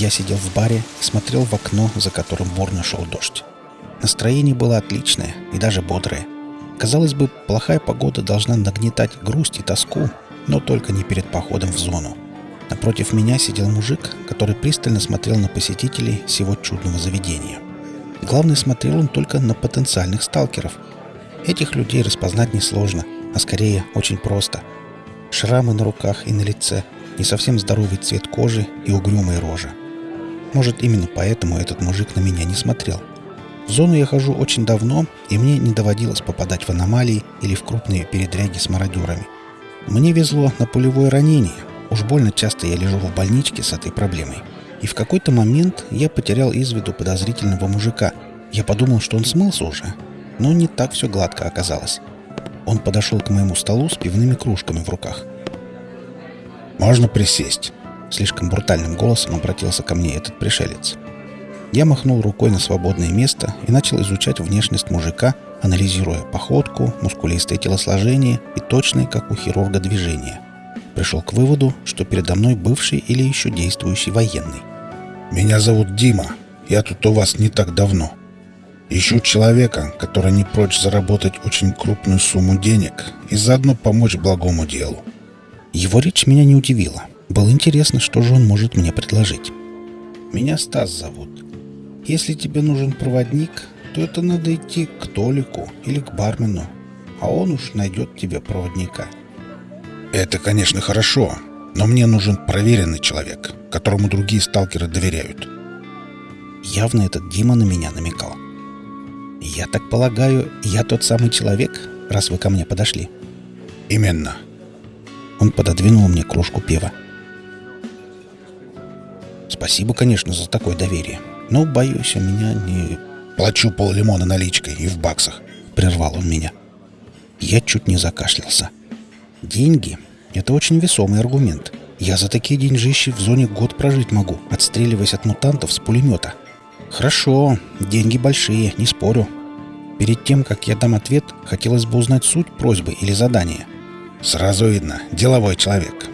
Я сидел в баре и смотрел в окно, за которым бурно шел дождь. Настроение было отличное и даже бодрое. Казалось бы, плохая погода должна нагнетать грусть и тоску, но только не перед походом в зону. Напротив меня сидел мужик, который пристально смотрел на посетителей всего чудного заведения. Главное, смотрел он только на потенциальных сталкеров. Этих людей распознать несложно, а скорее очень просто. Шрамы на руках и на лице, не совсем здоровый цвет кожи и угрюмая рожа. Может, именно поэтому этот мужик на меня не смотрел. В зону я хожу очень давно, и мне не доводилось попадать в аномалии или в крупные передряги с мародерами. Мне везло на пулевое ранение. Уж больно часто я лежу в больничке с этой проблемой. И в какой-то момент я потерял из виду подозрительного мужика. Я подумал, что он смылся уже. Но не так все гладко оказалось. Он подошел к моему столу с пивными кружками в руках. «Можно присесть?» Слишком брутальным голосом обратился ко мне этот пришелец. Я махнул рукой на свободное место и начал изучать внешность мужика, анализируя походку, мускулистое телосложение и точные, как у хирурга, движения. Пришел к выводу, что передо мной бывший или еще действующий военный. «Меня зовут Дима. Я тут у вас не так давно. Ищу человека, который не прочь заработать очень крупную сумму денег и заодно помочь благому делу». Его речь меня не удивила. Было интересно, что же он может мне предложить. «Меня Стас зовут. Если тебе нужен проводник, то это надо идти к Толику или к бармену, а он уж найдет тебе проводника». «Это, конечно, хорошо, но мне нужен проверенный человек, которому другие сталкеры доверяют». Явно этот Дима на меня намекал. «Я так полагаю, я тот самый человек, раз вы ко мне подошли?» «Именно». Он пододвинул мне кружку пива. Спасибо, конечно, за такое доверие. Но, боюсь, у меня не... Плачу поллимона наличкой и в баксах. Прервал он меня. Я чуть не закашлялся. Деньги — это очень весомый аргумент. Я за такие деньжищи в зоне год прожить могу, отстреливаясь от мутантов с пулемета. Хорошо, деньги большие, не спорю. Перед тем, как я дам ответ, хотелось бы узнать суть просьбы или задания. Сразу видно, деловой человек.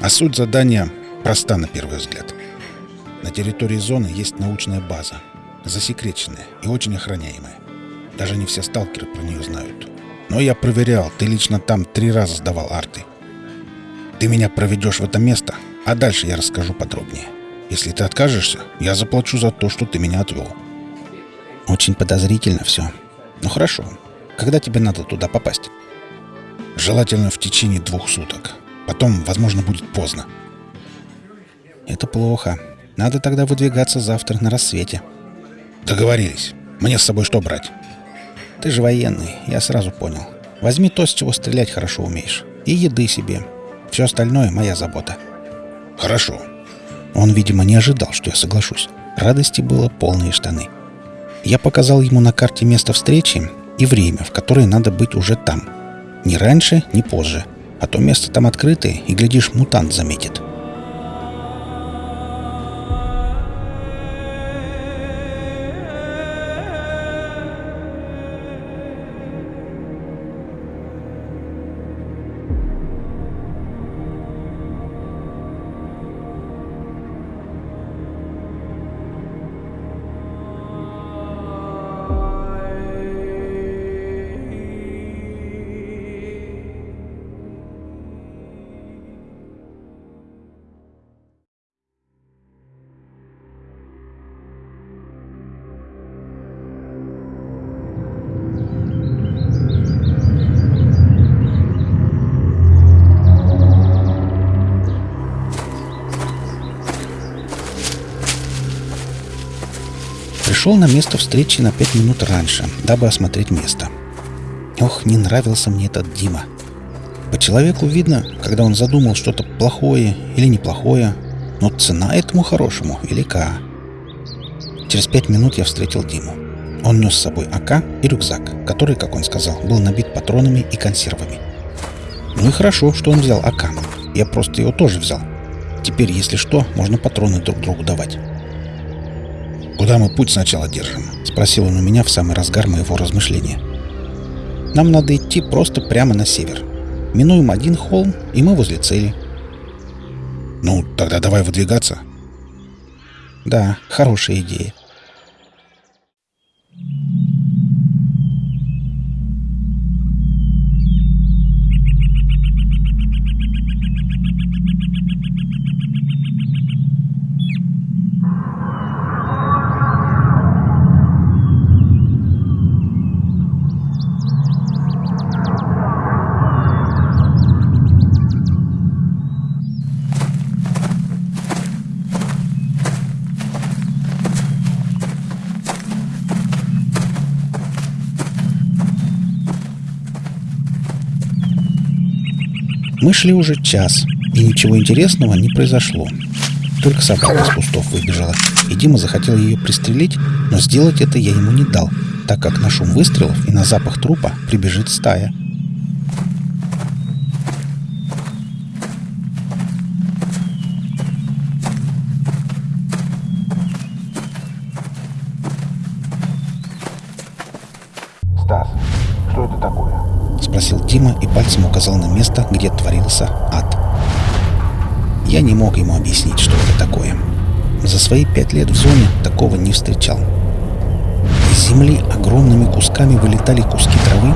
А суть задания проста на первый взгляд. На территории зоны есть научная база, засекреченная и очень охраняемая. Даже не все сталкеры про нее знают. Но я проверял, ты лично там три раза сдавал арты. Ты меня проведешь в это место, а дальше я расскажу подробнее. Если ты откажешься, я заплачу за то, что ты меня отвел. Очень подозрительно все. Ну хорошо. Когда тебе надо туда попасть? Желательно в течение двух суток. Потом, возможно, будет поздно. Это плохо. Надо тогда выдвигаться завтра на рассвете. Договорились. Мне с собой что брать? Ты же военный, я сразу понял. Возьми то, с чего стрелять хорошо умеешь. И еды себе. Все остальное моя забота. Хорошо. Он, видимо, не ожидал, что я соглашусь. Радости было полные штаны. Я показал ему на карте место встречи и время, в которое надо быть уже там. Ни раньше, ни позже. А то место там открытое, и, глядишь, мутант заметит. Пришел на место встречи на пять минут раньше, дабы осмотреть место. Ох, не нравился мне этот Дима. По человеку видно, когда он задумал что-то плохое или неплохое, но цена этому хорошему велика. Через пять минут я встретил Диму. Он нес с собой АК и рюкзак, который, как он сказал, был набит патронами и консервами. Ну и хорошо, что он взял АК. Я просто его тоже взял. Теперь, если что, можно патроны друг другу давать. «Куда мы путь сначала держим?» — спросил он у меня в самый разгар моего размышления. «Нам надо идти просто прямо на север. Минуем один холм, и мы возле цели». «Ну, тогда давай выдвигаться». Да, хорошая идея. Мы шли уже час, и ничего интересного не произошло. Только собака из кустов выбежала, и Дима захотел ее пристрелить, но сделать это я ему не дал, так как на шум выстрелов и на запах трупа прибежит стая. Стас, что это такое? Спросил Дима и пальцем указал на место, где творился ад. Я не мог ему объяснить, что это такое. За свои пять лет в зоне такого не встречал. Из земли огромными кусками вылетали куски травы,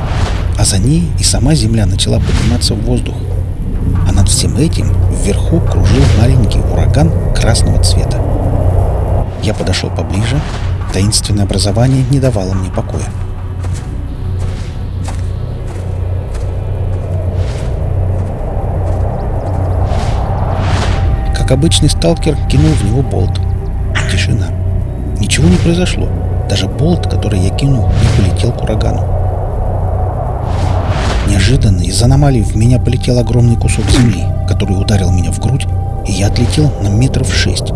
а за ней и сама земля начала подниматься в воздух. А над всем этим вверху кружил маленький ураган красного цвета. Я подошел поближе. Таинственное образование не давало мне покоя. Как обычный сталкер кинул в него болт. Тишина. Ничего не произошло. Даже болт, который я кинул, не полетел к урагану. Неожиданно из аномалии в меня полетел огромный кусок земли, который ударил меня в грудь, и я отлетел на метров шесть.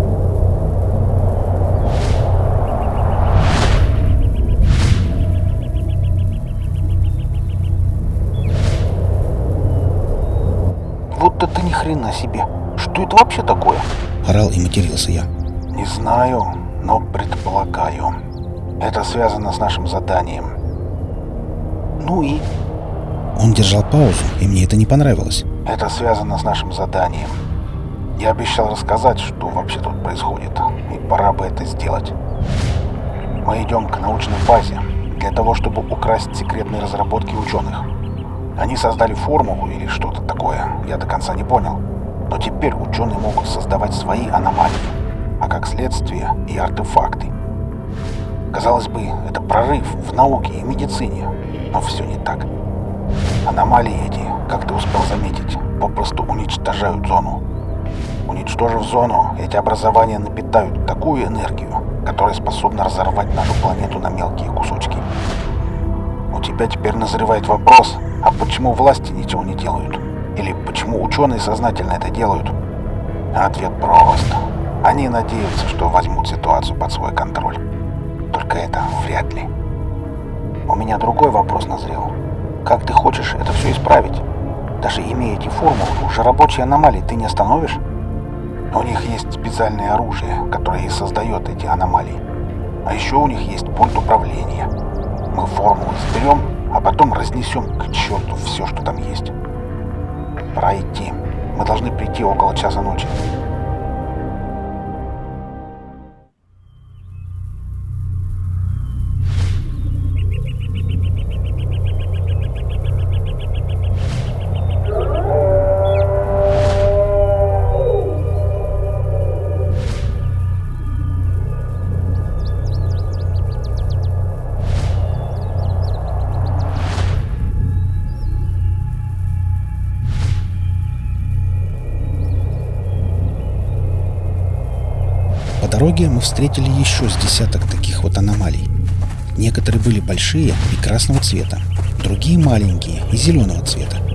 Вот это ни хрена себе. Что это вообще такое? Орал и матерился я. Не знаю, но предполагаю. Это связано с нашим заданием. Ну и? Он держал паузу, и мне это не понравилось. Это связано с нашим заданием. Я обещал рассказать, что вообще тут происходит, и пора бы это сделать. Мы идем к научной базе для того, чтобы украсть секретные разработки ученых. Они создали формулу или что-то такое, я до конца не понял. Но теперь ученые могут создавать свои аномалии, а как следствие и артефакты. Казалось бы, это прорыв в науке и медицине, но все не так. Аномалии эти, как ты успел заметить, попросту уничтожают зону. Уничтожив зону, эти образования напитают такую энергию, которая способна разорвать нашу планету на мелкие кусочки. У тебя теперь назревает вопрос, а почему власти ничего не делают? Или почему ученые сознательно это делают? Ответ прост. Они надеются, что возьмут ситуацию под свой контроль. Только это вряд ли. У меня другой вопрос назрел. Как ты хочешь это все исправить? Даже имея эти формулы, уже рабочие аномалии ты не остановишь? У них есть специальное оружие, которое и создает эти аномалии. А еще у них есть пульт управления. Мы формулы заберем, а потом разнесем к черту все, что там есть. Пора идти. Мы должны прийти около часа ночи. Дороге мы встретили еще с десяток таких вот аномалий. Некоторые были большие и красного цвета, другие маленькие и зеленого цвета.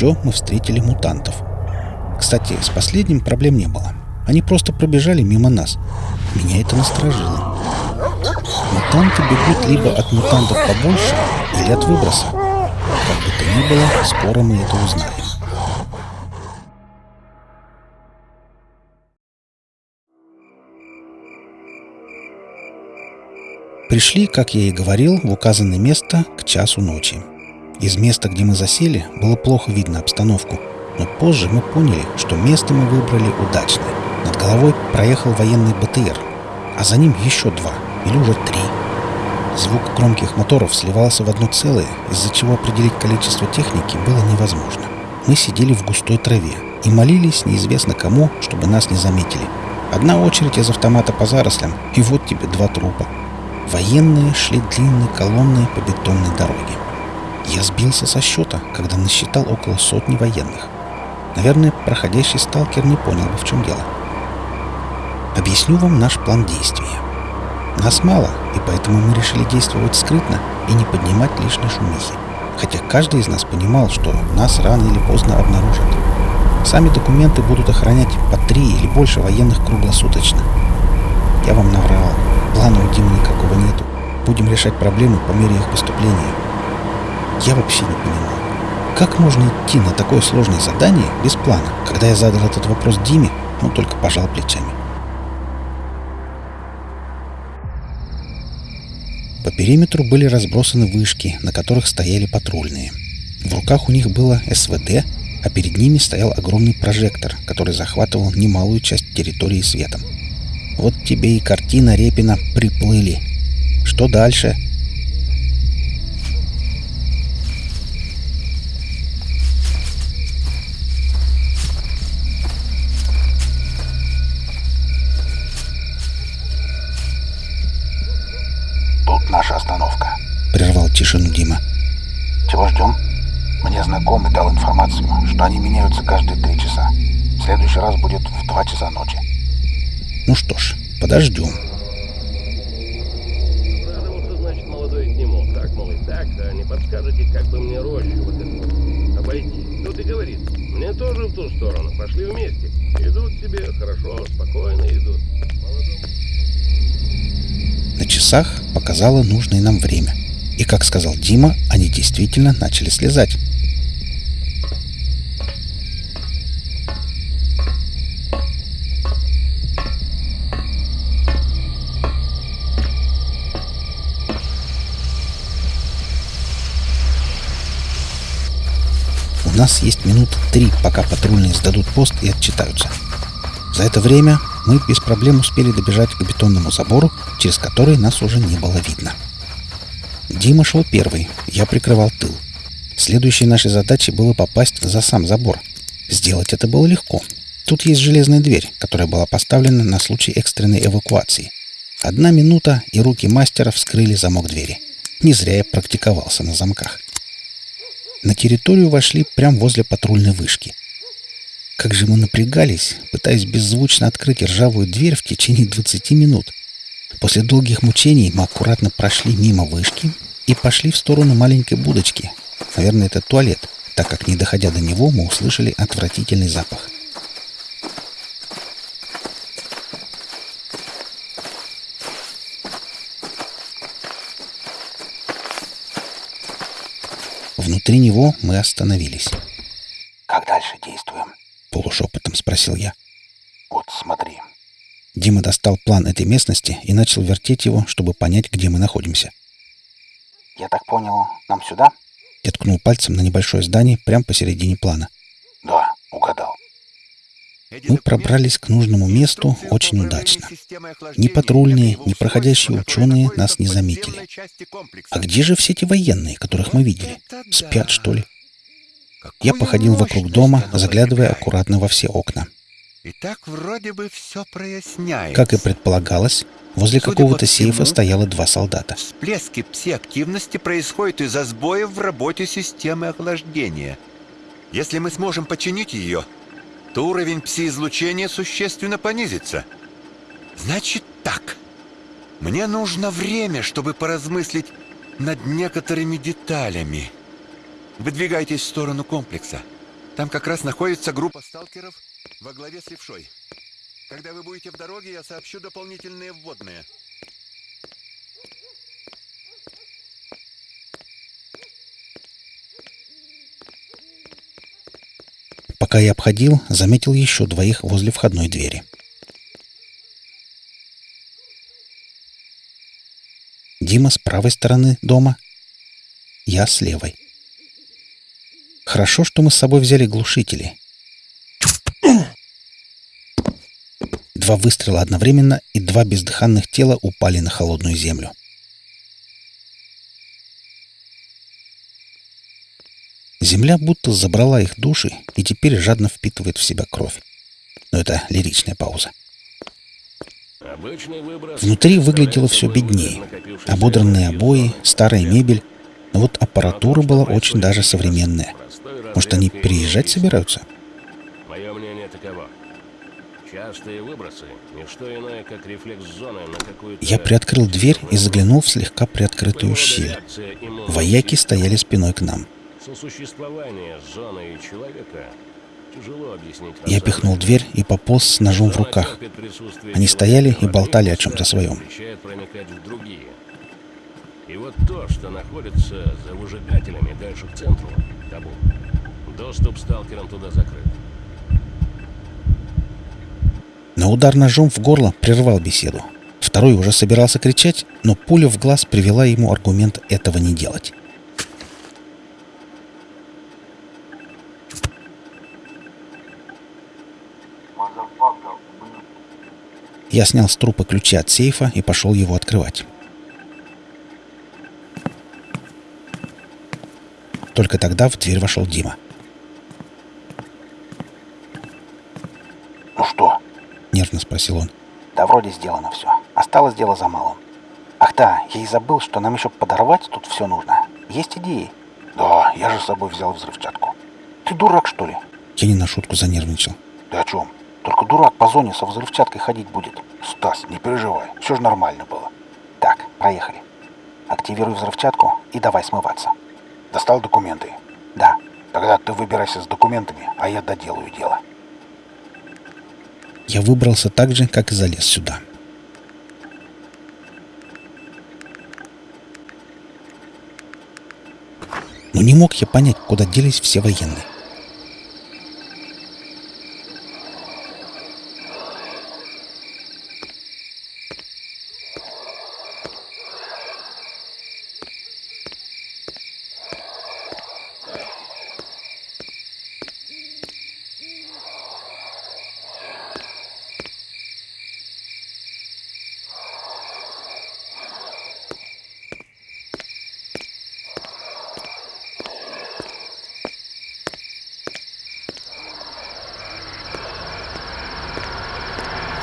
Еще мы встретили мутантов. Кстати, с последним проблем не было. Они просто пробежали мимо нас. Меня это насторожило. Мутанты бегут либо от мутантов побольше, или от выброса. Как бы то ни было, скоро мы это узнаем. Пришли, как я и говорил, в указанное место к часу ночи. Из места, где мы засели, было плохо видно обстановку, но позже мы поняли, что место мы выбрали удачное. Над головой проехал военный БТР, а за ним еще два, или уже три. Звук громких моторов сливался в одно целое, из-за чего определить количество техники было невозможно. Мы сидели в густой траве и молились неизвестно кому, чтобы нас не заметили. Одна очередь из автомата по зарослям, и вот тебе два трупа. Военные шли длинной колонной по бетонной дороге. Я сбился со счета, когда насчитал около сотни военных. Наверное, проходящий сталкер не понял бы, в чем дело. Объясню вам наш план действия. Нас мало, и поэтому мы решили действовать скрытно и не поднимать лишней шумихи. Хотя каждый из нас понимал, что нас рано или поздно обнаружат. Сами документы будут охранять по три или больше военных круглосуточно. Я вам наврал. Плана у Димы никакого нету. Будем решать проблемы по мере их поступления. Я вообще не понимаю, как можно идти на такое сложное задание без плана? Когда я задал этот вопрос Диме, он только пожал плечами. По периметру были разбросаны вышки, на которых стояли патрульные. В руках у них было СВД, а перед ними стоял огромный прожектор, который захватывал немалую часть территории светом. Вот тебе и картина Репина «Приплыли». Что дальше? Прервал тишину Дима. Чего ждем? Мне знакомый дал информацию, что они меняются каждые три часа. В следующий раз будет в два часа ночи. Ну что ж, подождем. Радовался, значит, молодой нему. Так, мол, и так, да не подскажете, как бы мне рощу вот эту обойти. Тут и говорит, мне тоже в ту сторону, пошли вместе. Идут себе, хорошо, спокойно идут. Молодому На часах показало нужное нам время. И, как сказал Дима, они действительно начали слезать. У нас есть минут три, пока патрульные сдадут пост и отчитаются. За это время мы без проблем успели добежать к бетонному забору, через который нас уже не было видно. Дима шел первый, я прикрывал тыл. Следующей нашей задачей было попасть за сам забор. Сделать это было легко. Тут есть железная дверь, которая была поставлена на случай экстренной эвакуации. Одна минута, и руки мастера вскрыли замок двери. Не зря я практиковался на замках. На территорию вошли прямо возле патрульной вышки. Как же мы напрягались, пытаясь беззвучно открыть ржавую дверь в течение 20 минут. После долгих мучений мы аккуратно прошли мимо вышки и пошли в сторону маленькой будочки. Наверное, это туалет, так как, не доходя до него, мы услышали отвратительный запах. Внутри него мы остановились. Как дальше действуем? Полушепотом спросил я. Дима достал план этой местности и начал вертеть его, чтобы понять, где мы находимся. Я так понял, нам сюда? Я ткнул пальцем на небольшое здание прямо посередине плана. Да, угадал. Мы пробрались к нужному месту очень удачно. Ни патрульные, ни проходящие ученые нас не заметили. А где же все эти военные, которых мы видели? Спят, что ли? Я походил вокруг дома, заглядывая аккуратно во все окна. И так вроде бы все проясняется. Как и предполагалось, возле какого-то сейфа стояло два солдата. Всплески пси-активности происходят из-за сбоев в работе системы охлаждения. Если мы сможем починить ее, то уровень пси-излучения существенно понизится. Значит так. Мне нужно время, чтобы поразмыслить над некоторыми деталями. Выдвигайтесь в сторону комплекса. Там как раз находится группа сталкеров во главе с левшой. Когда вы будете в дороге, я сообщу дополнительные вводные. Пока я обходил, заметил еще двоих возле входной двери. Дима с правой стороны дома, я с левой. Хорошо, что мы с собой взяли глушители. Два выстрела одновременно, и два бездыханных тела упали на холодную землю. Земля будто забрала их души и теперь жадно впитывает в себя кровь. Но это лиричная пауза. Внутри выглядело все беднее. Ободранные обои, старая мебель. Но вот аппаратура была очень даже современная. Может, они переезжать собираются? Частые выбросы — ничто иное, как рефлекс зоны на какую-то... Я приоткрыл дверь и заглянул в слегка приоткрытую щель. Вояки стояли спиной к нам. Сосуществование зоны и человека тяжело объяснить. Я пихнул дверь и пополз с ножом в руках. Они стояли и болтали о чем-то своем. И вот то, что находится за выжигателями дальше к центру, табу. Доступ сталкерам туда закрыт. Но удар ножом в горло прервал беседу. Второй уже собирался кричать, но пуля в глаз привела ему аргумент этого не делать. Я снял с трупа ключи от сейфа и пошел его открывать. Только тогда в дверь вошел Дима. Ну что? Нервно спросил он. Да вроде сделано все. Осталось дело за малым. Ах да, я и забыл, что нам еще подорвать тут все нужно. Есть идеи? Да, я же с собой взял взрывчатку. Ты дурак, что ли? Я не на шутку занервничал. Ты о чем? Только дурак по зоне со взрывчаткой ходить будет. Стас, не переживай, все же нормально было. Так, проехали. Активируй взрывчатку и давай смываться. Достал документы? Да. Тогда ты выбирайся с документами, а я доделаю дело. Я выбрался так же, как и залез сюда. Но не мог я понять, куда делись все военные.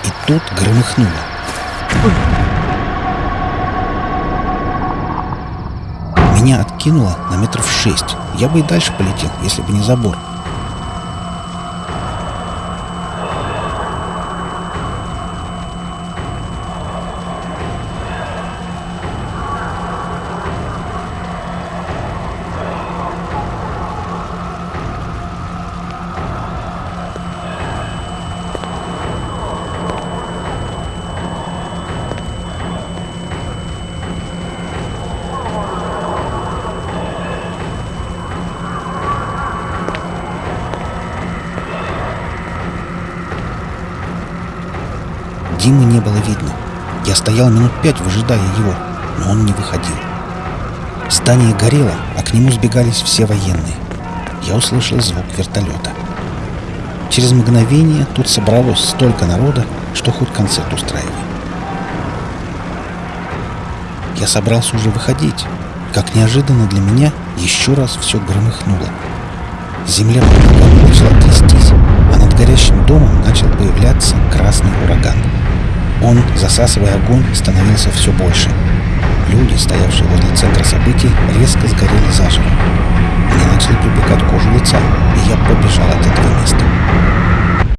И тут громыхнуло. Меня откинуло на метров шесть. Я бы и дальше полетел, если бы не забор. Было видно. Я стоял минут пять, выжидая его, но он не выходил. Здание горело, а к нему сбегались все военные. Я услышал звук вертолета. Через мгновение тут собралось столько народа, что хоть концерт устраивай. Я собрался уже выходить, как неожиданно для меня еще раз все громыхнуло. Земля под начала трястись, а над горящим домом начал появляться красный ураган. Он, засасывая огонь, становился все больше. Люди, стоявшие возле центра событий, резко сгорели заживо. Мне начали припекать кожу лица, и я побежал от этого места.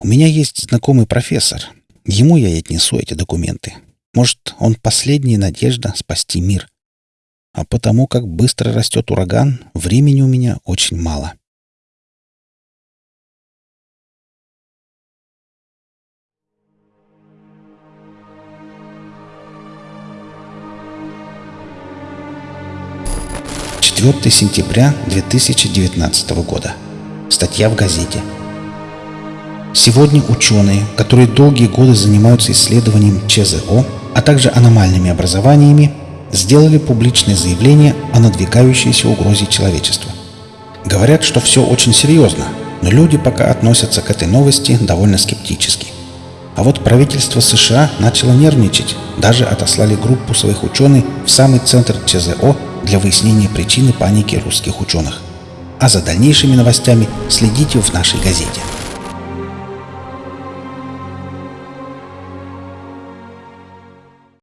У меня есть знакомый профессор. Ему я и отнесу эти документы. Может, он последняя надежда спасти мир. А потому как быстро растет ураган, времени у меня очень мало. 4 сентября 2019 года. Статья в газете. Сегодня ученые, которые долгие годы занимаются исследованием ЧЗО, а также аномальными образованиями, сделали публичное заявление о надвигающейся угрозе человечеству. Говорят, что все очень серьезно, но люди пока относятся к этой новости довольно скептически. А вот правительство США начало нервничать, даже отослали группу своих ученых в самый центр ЧЗО для выяснения причины паники русских ученых. А за дальнейшими новостями следите в нашей газете.